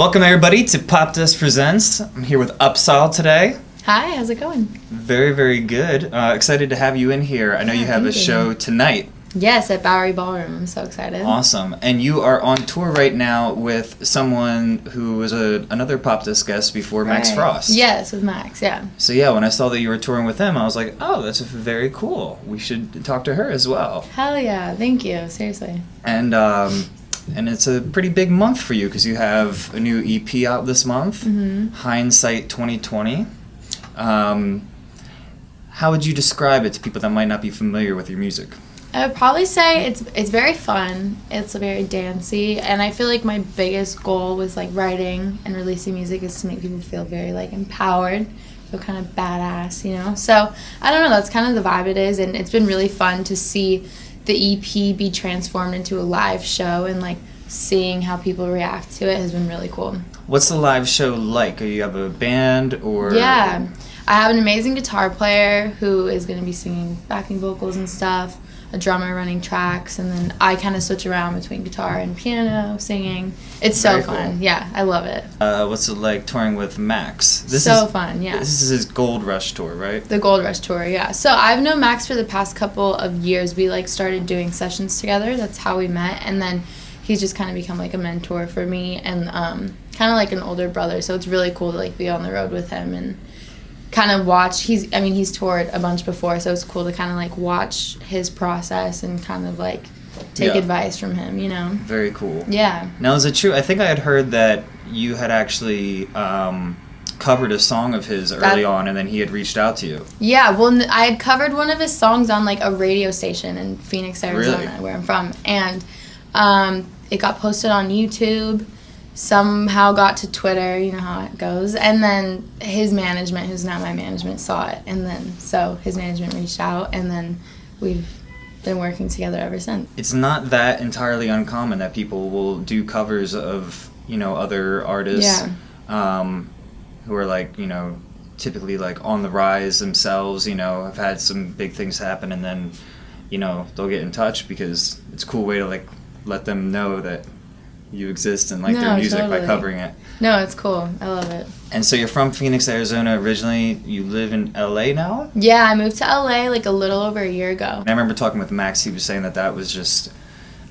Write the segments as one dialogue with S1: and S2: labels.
S1: Welcome everybody to Popdust Presents. I'm here with Upsahl today.
S2: Hi, how's it going?
S1: Very, very good. Uh, excited to have you in here. I know
S2: Yeah,
S1: you have a
S2: you.
S1: show tonight.
S2: Yes, at Bowery Ballroom. I'm so excited.
S1: Awesome. And you are on tour right now with someone who was a, another Popdust guest before Max Frost.
S2: Yes, with Max, yeah.
S1: So yeah, when I saw that you were touring with him, I was like, oh, that's very cool. We should talk to her as well.
S2: Hell yeah, thank you, seriously.
S1: And um, and it's a pretty big month for you because you have a new EP out this month,
S2: hmm
S1: Hindsight 2020. Um, how would you describe it to people that might not be familiar with your music?
S2: I would probably say it's it's very fun. It's very dancy, and I feel like my biggest goal with like writing and releasing music is to make people feel very like empowered, feel kind of badass, you know. So I don't know. That's kind of the vibe it is, and it's been really fun to see the EP be transformed into a live show and like seeing how people react to it has been really cool.
S1: What's the live show like? Are you have a band or
S2: Yeah. I have an amazing guitar player who is going to be singing backing vocals and stuff, a drummer running tracks, and then I kind of switch around between guitar and piano, singing. It's so
S1: Very
S2: fun.
S1: cool.
S2: Yeah, I love it.
S1: Uh, what's it like touring with Max?
S2: so
S1: is so
S2: fun, yeah.
S1: This is his Gold Rush tour, right?
S2: The Gold Rush tour, yeah. So I've known Max for the past couple of years. We like started doing sessions together. That's how we met, and then he's just kind of become like a mentor for me and um, kind of like an older brother. So it's really cool to like be on the road with him and kind of watch. He's, I mean, he's toured a bunch before, so it's cool to kind of like watch his process and kind of like take
S1: Yeah.
S2: advice from him. You know?
S1: Very cool.
S2: Yeah.
S1: Now, is it true? I think I had heard that you had actually um, covered a song of his early
S2: That-
S1: on, and then he had reached out to you.
S2: Yeah, well, i had covered one of his songs on like a radio station in Phoenix, Arizona,
S1: Really?
S2: where I'm from, and um, it got posted on YouTube. Somehow got to Twitter, you know how it goes, and then his management, who's now my management, saw it, and then so his management reached out, and then we've been working together ever since.
S1: It's not that entirely uncommon that people will do covers of you know other artists um, who are like you know typically like on the rise themselves. You know, have had some big things happen, and then you know they'll get in touch because it's a cool way to like let them know that you exist and like their
S2: No,
S1: music by covering it.
S2: No, it's cool. I love it.
S1: And so you're from Phoenix, Arizona originally. You live in LA now?
S2: Yeah, I moved to LA like a little over a year ago.
S1: And I remember talking with Max. He was saying that that was just.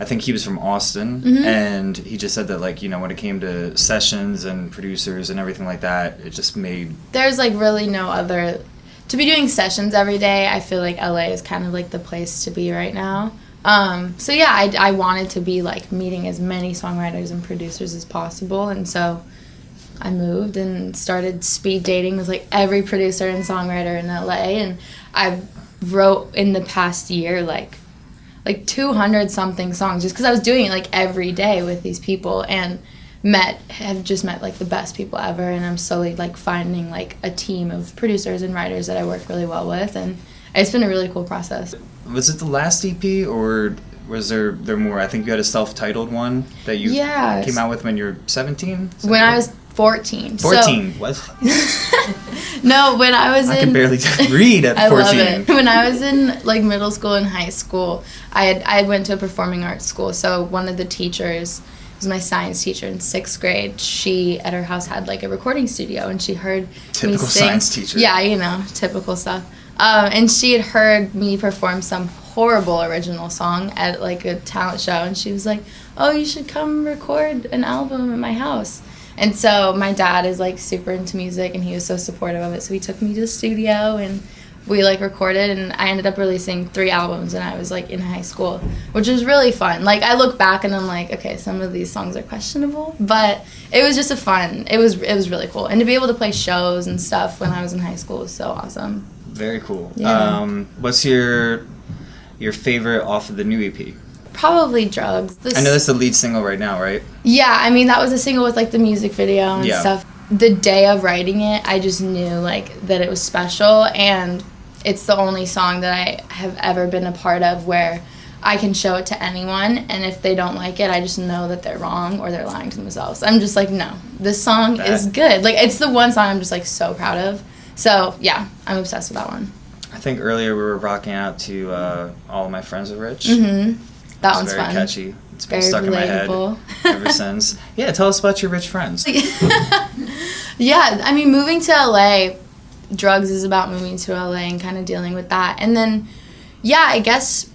S1: I think he was from Austin,
S2: Mhm.
S1: and he just said that like you know when it came to sessions and producers and everything like that, it just made
S2: there's like really no other to be doing sessions every day i feel like la is kind of like the place to be right now um, so yeah I, I wanted to be like meeting as many songwriters and producers as possible and so i moved and started speed dating with like every producer and songwriter in la and i wrote in the past year like like 200 something songs just because i was doing it like every day with these people and met have just met like the best people ever and i'm slowly like finding like a team of producers and writers that i work really well with and it's been a really cool process
S1: was it the last EP or was there there more? I think you had a self-titled one that you
S2: Yeah.
S1: came out with when you were 17.
S2: when i was 14 so-
S1: 14. what?
S2: no when i was
S1: I
S2: in
S1: can barely read at
S2: I
S1: 14.
S2: love it. When I was in like middle school and high school, I had I went to a performing arts school. So one of the teachers was my science teacher in sixth grade. She at her house had like a recording studio, and she heard me
S1: Typical
S2: sing.
S1: science teacher.
S2: Yeah, you know, typical stuff. Um, and she had heard me perform some horrible original song at like a talent show, and she was like, "Oh, you should come record an album at my house." And so my dad is like super into music, and he was so supportive of it. So he took me to the studio, and we like recorded, and I ended up releasing three albums, and I was like in high school, which was really fun. Like I look back and I'm like, okay, some of these songs are questionable, but it was just a fun. It was it was really cool, and to be able to play shows and stuff when I was in high school was so awesome.
S1: Very cool.
S2: Yeah.
S1: Um, what's your your favorite off of the new EP?
S2: Probably drugs. This,
S1: I know that's the lead single right now, right?
S2: Yeah, I mean that was a single with like the music video and
S1: Yeah.
S2: stuff. The day of writing it, I just knew like that it was special and it's the only song that I have ever been a part of where I can show it to anyone and if they don't like it, I just know that they're wrong or they're lying to themselves. I'm just like, no, this song
S1: That-
S2: is good. Like it's the one song I'm just like so proud of. So yeah, I'm obsessed with that one.
S1: I think earlier we were rocking out to uh, All of My Friends Are Rich.
S2: Mm-hmm. That one's
S1: very
S2: fun.
S1: catchy. It's been
S2: Very
S1: stuck in my head. ever since. Yeah, tell us about your rich friends.
S2: yeah, I mean, moving to LA, drugs is about moving to LA and kind of dealing with that. And then, yeah, I guess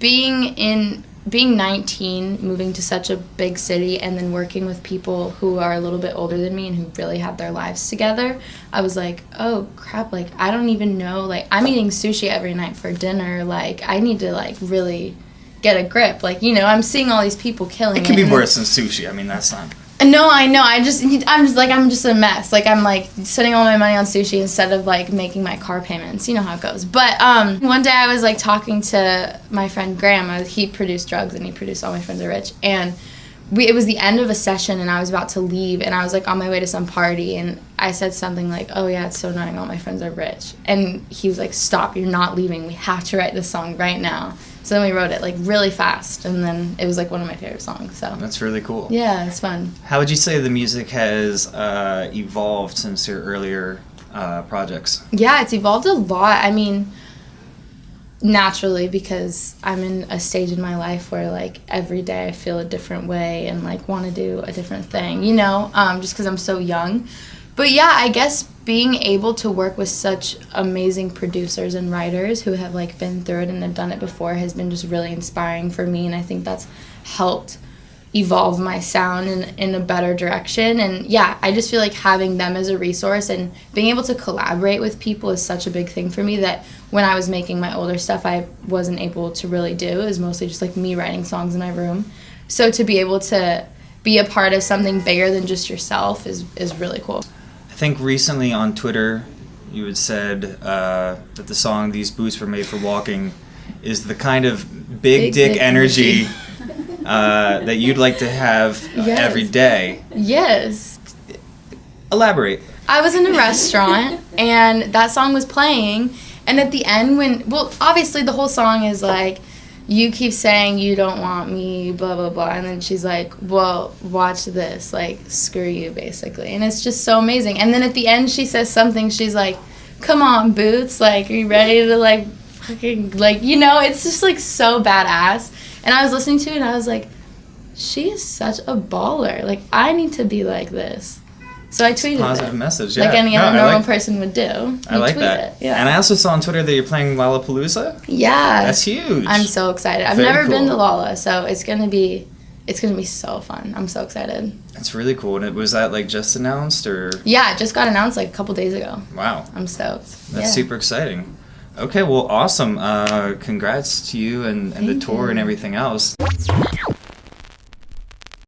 S2: being in being 19, moving to such a big city, and then working with people who are a little bit older than me and who really have their lives together, I was like, oh crap, like I don't even know. Like I'm eating sushi every night for dinner. Like I need to like really get a grip. Like you know, I'm seeing all these people killing.
S1: It can it, be worse than sushi. I mean, that's not.
S2: No, I know. I just, I'm just like, I'm just a mess. Like, I'm like spending all my money on sushi instead of like making my car payments. You know how it goes. But um, one day I was like talking to my friend Graham. He produced drugs and he produced All My Friends Are Rich. And we, it was the end of a session and I was about to leave and I was like on my way to some party and I said something like, "Oh yeah, it's so annoying. All my friends are rich." And he was like, "Stop! You're not leaving. We have to write this song right now." So then we wrote it like really fast, and then it was like one of my favorite songs. So
S1: that's really cool.
S2: Yeah, it's fun.
S1: How would you say the music has uh, evolved since your earlier uh, projects?
S2: Yeah, it's evolved a lot. I mean, naturally because I'm in a stage in my life where like every day I feel a different way and like want to do a different thing, you know, um, just because I'm so young. But yeah, I guess being able to work with such amazing producers and writers who have like been through it and have done it before has been just really inspiring for me and I think that's helped evolve my sound in, in a better direction. And yeah i just feel like having them as a resource and being able to collaborate with people is such a big thing for me that when i was making my older stuff i wasn't able to really do. It was mostly just like me writing songs in my room. So to be able to be a part of something bigger than just yourself is, is really cool
S1: think recently on Twitter you had said uh, that the song "These Boots Were Made for Walking" is the kind of big, big dick, dick, energy, energy. uh, that you'd like to have yes. every day.
S2: Yes.
S1: Elaborate.
S2: I was in a restaurant and that song was playing, and at the end, when well, obviously the whole song is like you keep saying you don't want me, blah, blah, blah. And then she's like, well, watch this. Like, screw you, basically. And it's just so amazing. And then at the end, she says something. She's like, come on, Boots. Like, are you ready to, like, fucking, like, you know, it's just, like, so badass. And I was listening to it and I was like, she is such a baller. Like, I need to be like this. So I tweeted
S1: positive
S2: it.
S1: message, yeah.
S2: Like any no, other normal like, person would do. You
S1: I like that. It. Yeah. And I also saw on Twitter that you're playing Lollapalooza.
S2: Yeah.
S1: That's huge.
S2: I'm so excited. I've Very never cool. been to Lolla, so it's gonna be it's gonna be so fun. I'm so excited.
S1: That's really cool. And it was that like just announced or
S2: Yeah, it just got announced like a couple days ago.
S1: Wow.
S2: I'm stoked.
S1: That's yeah. super exciting. Okay, well awesome. Uh congrats to you and, and the tour you. and everything else.